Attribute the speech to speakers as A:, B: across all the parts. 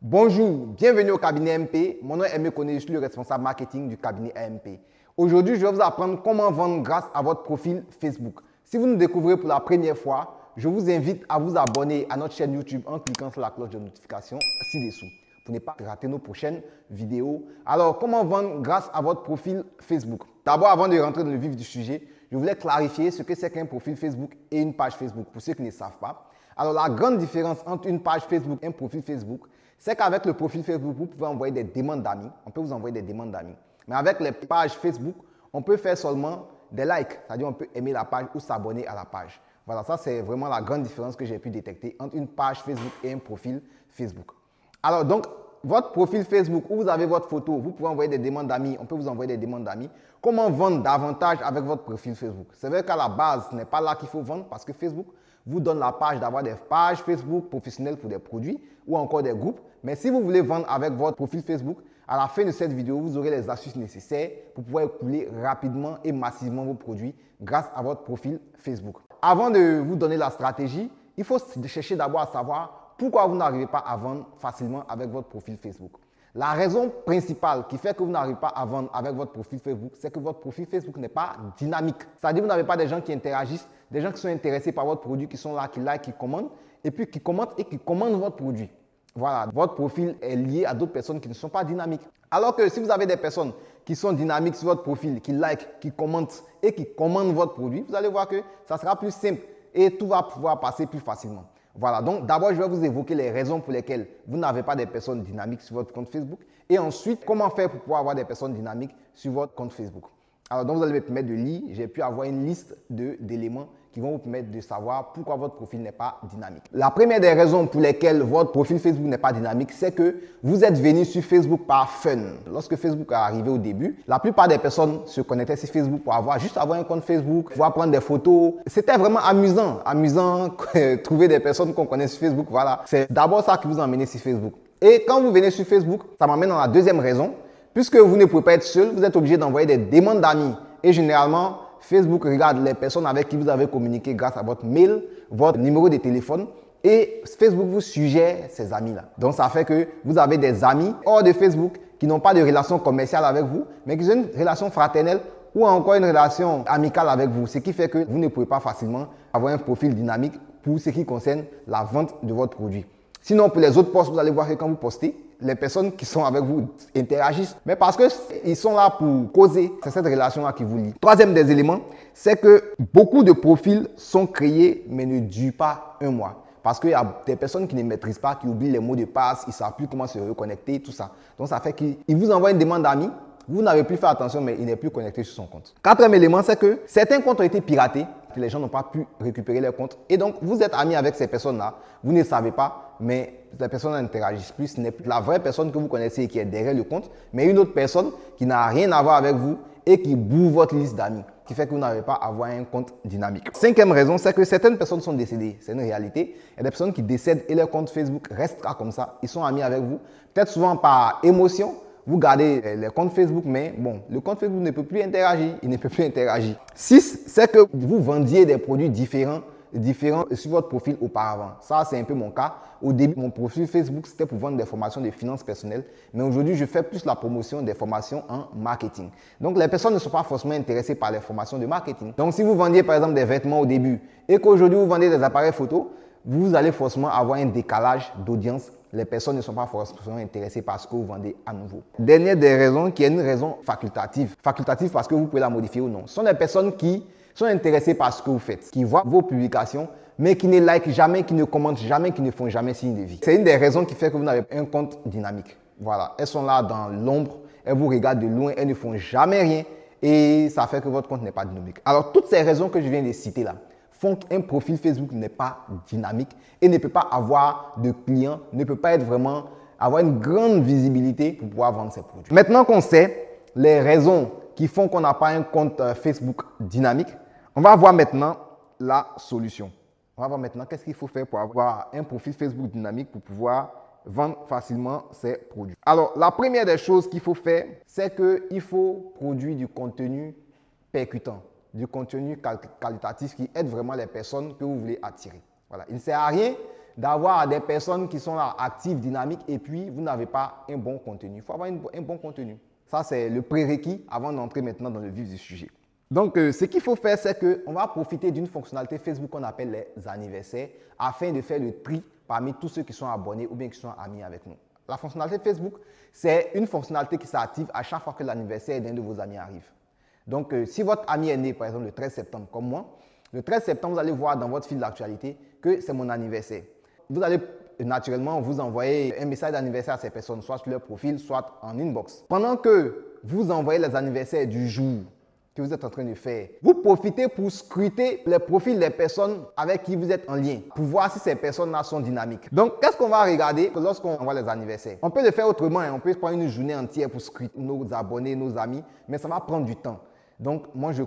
A: Bonjour, bienvenue au cabinet MP. Mon nom est Aimé Koné, je suis le responsable marketing du cabinet MP. Aujourd'hui, je vais vous apprendre comment vendre grâce à votre profil Facebook. Si vous nous découvrez pour la première fois, je vous invite à vous abonner à notre chaîne YouTube en cliquant sur la cloche de notification ci-dessous pour ne pas rater nos prochaines vidéos. Alors, comment vendre grâce à votre profil Facebook? D'abord, avant de rentrer dans le vif du sujet, je voulais clarifier ce que c'est qu'un profil Facebook et une page Facebook pour ceux qui ne savent pas. Alors, la grande différence entre une page Facebook et un profil Facebook, c'est qu'avec le profil Facebook, vous pouvez envoyer des demandes d'amis. On peut vous envoyer des demandes d'amis. Mais avec les pages Facebook, on peut faire seulement des likes, c'est-à-dire on peut aimer la page ou s'abonner à la page. Voilà, ça c'est vraiment la grande différence que j'ai pu détecter entre une page Facebook et un profil Facebook. Alors donc, votre profil Facebook où vous avez votre photo, vous pouvez envoyer des demandes d'amis, on peut vous envoyer des demandes d'amis. Comment vendre davantage avec votre profil Facebook? C'est vrai qu'à la base, ce n'est pas là qu'il faut vendre parce que Facebook vous donne la page d'avoir des pages Facebook professionnelles pour des produits ou encore des groupes. Mais si vous voulez vendre avec votre profil Facebook, à la fin de cette vidéo, vous aurez les astuces nécessaires pour pouvoir écouler rapidement et massivement vos produits grâce à votre profil Facebook. Avant de vous donner la stratégie, il faut chercher d'abord à savoir pourquoi vous n'arrivez pas à vendre facilement avec votre profil Facebook? La raison principale qui fait que vous n'arrivez pas à vendre avec votre profil Facebook, c'est que votre profil Facebook n'est pas dynamique. C'est-à-dire que vous n'avez pas des gens qui interagissent, des gens qui sont intéressés par votre produit, qui sont là, qui like, qui commandent, et puis qui commentent et qui commandent votre produit. Voilà, votre profil est lié à d'autres personnes qui ne sont pas dynamiques. Alors que si vous avez des personnes qui sont dynamiques sur votre profil, qui like, qui commentent et qui commandent votre produit, vous allez voir que ça sera plus simple et tout va pouvoir passer plus facilement. Voilà, donc d'abord, je vais vous évoquer les raisons pour lesquelles vous n'avez pas des personnes dynamiques sur votre compte Facebook et ensuite, comment faire pour pouvoir avoir des personnes dynamiques sur votre compte Facebook. Alors, donc, vous allez me permettre de lire. J'ai pu avoir une liste d'éléments qui vont vous permettre de savoir pourquoi votre profil n'est pas dynamique. La première des raisons pour lesquelles votre profil Facebook n'est pas dynamique, c'est que vous êtes venu sur Facebook par fun. Lorsque Facebook est arrivé au début, la plupart des personnes se connectaient sur Facebook pour avoir juste avoir un compte Facebook, pouvoir prendre des photos. C'était vraiment amusant, amusant trouver des personnes qu'on connaît sur Facebook. Voilà, c'est d'abord ça qui vous a sur Facebook. Et quand vous venez sur Facebook, ça m'amène dans la deuxième raison. Puisque vous ne pouvez pas être seul, vous êtes obligé d'envoyer des demandes d'amis. Et généralement, Facebook regarde les personnes avec qui vous avez communiqué grâce à votre mail, votre numéro de téléphone et Facebook vous suggère ces amis-là. Donc ça fait que vous avez des amis hors de Facebook qui n'ont pas de relation commerciale avec vous, mais qui ont une relation fraternelle ou encore une relation amicale avec vous, ce qui fait que vous ne pouvez pas facilement avoir un profil dynamique pour ce qui concerne la vente de votre produit. Sinon, pour les autres posts, vous allez voir que quand vous postez, les personnes qui sont avec vous interagissent, mais parce qu'ils sont là pour causer. C'est cette relation-là qui vous lie. Troisième des éléments, c'est que beaucoup de profils sont créés, mais ne durent pas un mois. Parce qu'il y a des personnes qui ne maîtrisent pas, qui oublient les mots de passe, ils ne savent plus comment se reconnecter, tout ça. Donc, ça fait qu'ils vous envoient une demande d'amis, vous n'avez plus fait attention, mais il n'est plus connecté sur son compte. Quatrième élément, c'est que certains comptes ont été piratés, que les gens n'ont pas pu récupérer leurs comptes. Et donc, vous êtes ami avec ces personnes-là, vous ne savez pas, mais la personne interagissent plus. Ce n'est plus la vraie personne que vous connaissez qui est derrière le compte, mais une autre personne qui n'a rien à voir avec vous et qui boue votre liste d'amis, qui fait que vous n'avez pas à avoir un compte dynamique. Cinquième raison, c'est que certaines personnes sont décédées. C'est une réalité. Il y a des personnes qui décèdent et leur compte Facebook restera comme ça. Ils sont amis avec vous, peut-être souvent par émotion, vous gardez les comptes Facebook, mais bon, le compte Facebook ne peut plus interagir. Il ne peut plus interagir. 6, c'est que vous vendiez des produits différents différents sur votre profil auparavant. Ça, c'est un peu mon cas. Au début, mon profil Facebook, c'était pour vendre des formations de finances personnelles. Mais aujourd'hui, je fais plus la promotion des formations en marketing. Donc, les personnes ne sont pas forcément intéressées par les formations de marketing. Donc, si vous vendiez, par exemple, des vêtements au début et qu'aujourd'hui, vous vendez des appareils photo, vous allez forcément avoir un décalage d'audience les personnes ne sont pas forcément intéressées par ce que vous vendez à nouveau. Dernière des raisons, qui est une raison facultative. Facultative parce que vous pouvez la modifier ou non. Ce sont les personnes qui sont intéressées par ce que vous faites, qui voient vos publications, mais qui ne like jamais, qui ne commentent jamais, qui ne font jamais signe de vie. C'est une des raisons qui fait que vous n'avez pas un compte dynamique. Voilà, elles sont là dans l'ombre, elles vous regardent de loin, elles ne font jamais rien et ça fait que votre compte n'est pas dynamique. Alors, toutes ces raisons que je viens de citer là, font qu'un profil Facebook n'est pas dynamique et ne peut pas avoir de clients, ne peut pas être vraiment avoir une grande visibilité pour pouvoir vendre ses produits. Maintenant qu'on sait les raisons qui font qu'on n'a pas un compte euh, Facebook dynamique, on va voir maintenant la solution. On va voir maintenant qu'est-ce qu'il faut faire pour avoir un profil Facebook dynamique pour pouvoir vendre facilement ses produits. Alors, la première des choses qu'il faut faire, c'est qu'il faut produire du contenu percutant du contenu qualitatif qui aide vraiment les personnes que vous voulez attirer. Voilà. Il ne sert à rien d'avoir des personnes qui sont là, actives, dynamiques, et puis vous n'avez pas un bon contenu. Il faut avoir un bon contenu. Ça, c'est le prérequis avant d'entrer maintenant dans le vif du sujet. Donc, euh, ce qu'il faut faire, c'est qu'on va profiter d'une fonctionnalité Facebook qu'on appelle les anniversaires afin de faire le tri parmi tous ceux qui sont abonnés ou bien qui sont amis avec nous. La fonctionnalité Facebook, c'est une fonctionnalité qui s'active à chaque fois que l'anniversaire d'un de vos amis arrive. Donc, euh, si votre ami est né, par exemple, le 13 septembre, comme moi, le 13 septembre, vous allez voir dans votre fil d'actualité que c'est mon anniversaire. Vous allez naturellement vous envoyer un message d'anniversaire à ces personnes, soit sur leur profil, soit en inbox. Pendant que vous envoyez les anniversaires du jour que vous êtes en train de faire, vous profitez pour scruter les profils des personnes avec qui vous êtes en lien, pour voir si ces personnes-là sont dynamiques. Donc, qu'est-ce qu'on va regarder lorsqu'on envoie les anniversaires? On peut le faire autrement, hein. on peut prendre une journée entière pour scruter nos abonnés, nos amis, mais ça va prendre du temps. Donc, moi, je,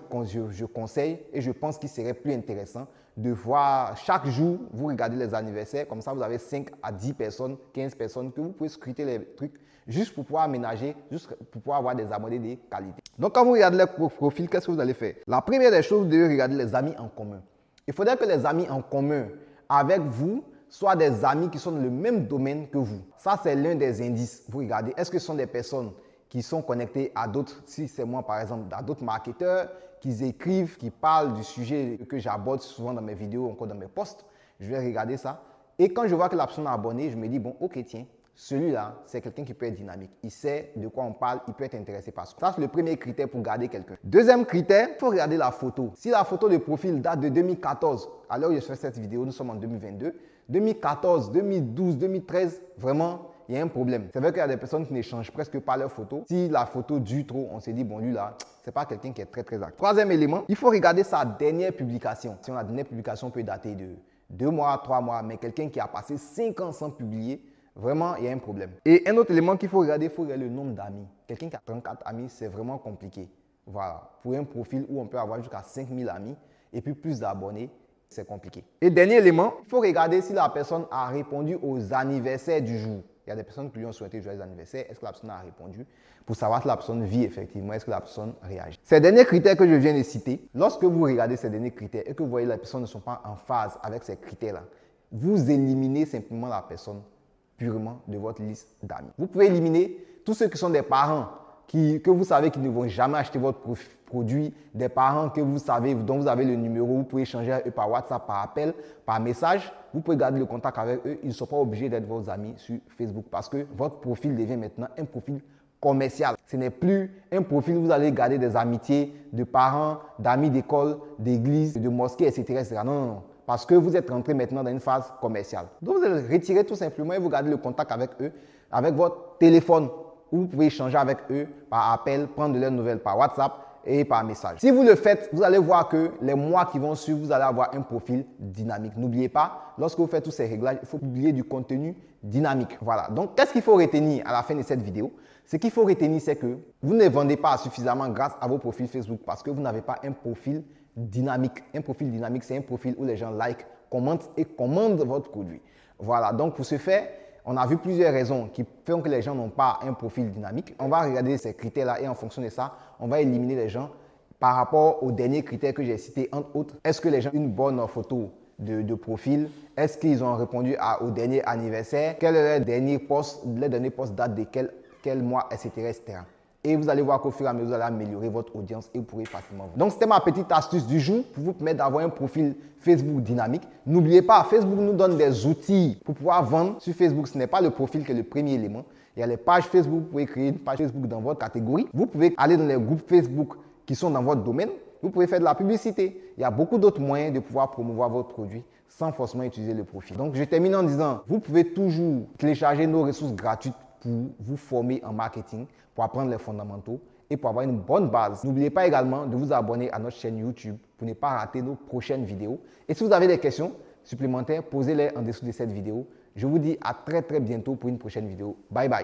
A: je, conseille et je pense qu'il serait plus intéressant de voir chaque jour, vous regardez les anniversaires, comme ça, vous avez 5 à 10 personnes, 15 personnes que vous pouvez scruter les trucs juste pour pouvoir aménager, juste pour pouvoir avoir des abonnés de qualité. Donc, quand vous regardez les profils, qu'est-ce que vous allez faire? La première des choses, vous devez regarder les amis en commun. Il faudrait que les amis en commun avec vous soient des amis qui sont dans le même domaine que vous. Ça, c'est l'un des indices. Vous regardez, est-ce que ce sont des personnes qui sont connectés à d'autres, si c'est moi par exemple, à d'autres marketeurs, qui écrivent, qui parlent du sujet que j'aborde souvent dans mes vidéos, encore dans mes posts. Je vais regarder ça. Et quand je vois que la personne est abonnée, je me dis, bon, ok, tiens, celui-là, c'est quelqu'un qui peut être dynamique. Il sait de quoi on parle, il peut être intéressé par ça. Ça, c'est le premier critère pour garder quelqu'un. Deuxième critère, il faut regarder la photo. Si la photo de profil date de 2014, alors je fais cette vidéo, nous sommes en 2022. 2014, 2012, 2013, vraiment, il y a un problème. C'est vrai qu'il y a des personnes qui n'échangent presque pas leurs photos. Si la photo dure trop, on s'est dit, bon, lui là, c'est pas quelqu'un qui est très, très actif. Troisième élément, il faut regarder sa dernière publication. Si la dernière publication peut dater de deux mois, trois mois, mais quelqu'un qui a passé cinq ans sans publier, Vraiment, il y a un problème. Et un autre élément qu'il faut regarder, il faut regarder le nombre d'amis. Quelqu'un qui a 34 amis, c'est vraiment compliqué. Voilà. Pour un profil où on peut avoir jusqu'à 5000 amis et puis plus d'abonnés, c'est compliqué. Et dernier élément, il faut regarder si la personne a répondu aux anniversaires du jour. Il y a des personnes qui lui ont souhaité joyeux anniversaire. Est-ce que la personne a répondu? Pour savoir si la personne vit effectivement, est-ce que la personne réagit? Ces derniers critères que je viens de citer, lorsque vous regardez ces derniers critères et que vous voyez que les personnes ne sont pas en phase avec ces critères-là, vous éliminez simplement la personne purement de votre liste d'amis. Vous pouvez éliminer tous ceux qui sont des parents que vous savez qu'ils ne vont jamais acheter votre produit, des parents que vous savez, dont vous avez le numéro, vous pouvez échanger avec eux par WhatsApp, par appel, par message. Vous pouvez garder le contact avec eux. Ils ne sont pas obligés d'être vos amis sur Facebook parce que votre profil devient maintenant un profil commercial. Ce n'est plus un profil où vous allez garder des amitiés de parents, d'amis d'école, d'église, de mosquées, etc., etc. Non, non, non. Parce que vous êtes rentré maintenant dans une phase commerciale. Donc, vous allez retirer tout simplement et vous gardez le contact avec eux, avec votre téléphone. Vous pouvez échanger avec eux par appel, prendre de leurs nouvelles par WhatsApp et par message. Si vous le faites, vous allez voir que les mois qui vont suivre, vous allez avoir un profil dynamique. N'oubliez pas, lorsque vous faites tous ces réglages, il faut publier du contenu dynamique. Voilà. Donc, qu'est-ce qu'il faut retenir à la fin de cette vidéo? Ce qu'il faut retenir, c'est que vous ne vendez pas suffisamment grâce à vos profils Facebook parce que vous n'avez pas un profil dynamique. Un profil dynamique, c'est un profil où les gens like, commentent et commandent votre produit. Voilà, donc pour ce faire, on a vu plusieurs raisons qui font que les gens n'ont pas un profil dynamique. On va regarder ces critères-là et en fonction de ça, on va éliminer les gens par rapport aux derniers critères que j'ai cités, entre autres. Est-ce que les gens ont une bonne photo de, profil? Est-ce qu'ils ont répondu au dernier anniversaire? Quel est le dernier poste? Les derniers postes datent de quel, quel mois, etc. Et vous allez voir qu'au fur et à mesure, vous allez améliorer votre audience et vous pourrez facilement vendre. Donc, c'était ma petite astuce du jour pour vous permettre d'avoir un profil Facebook dynamique. N'oubliez pas, Facebook nous donne des outils pour pouvoir vendre sur Facebook. Ce n'est pas le profil qui est le premier élément. Il y a les pages Facebook. Vous pouvez créer une page Facebook dans votre catégorie. Vous pouvez aller dans les groupes Facebook qui sont dans votre domaine. Vous pouvez faire de la publicité. Il y a beaucoup d'autres moyens de pouvoir promouvoir votre produit sans forcément utiliser le profil. Donc, je termine en disant, vous pouvez toujours télécharger nos ressources gratuites pour vous former en marketing, pour apprendre les fondamentaux et pour avoir une bonne base. N'oubliez pas également de vous abonner à notre chaîne YouTube pour ne pas rater nos prochaines vidéos. Et si vous avez des questions supplémentaires, posez-les en dessous de cette vidéo. Je vous dis à très très bientôt pour une prochaine vidéo. Bye bye.